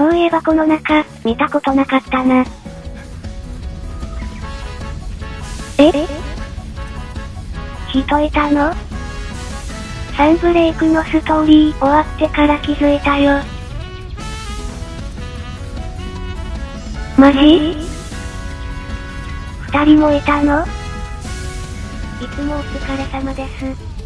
そういえばこの中、見たことなかったな。え？人いたの？サンブレイクのストーリー終わってから気づいたよ。マジ？二人もいたの？いつもお疲れ様です。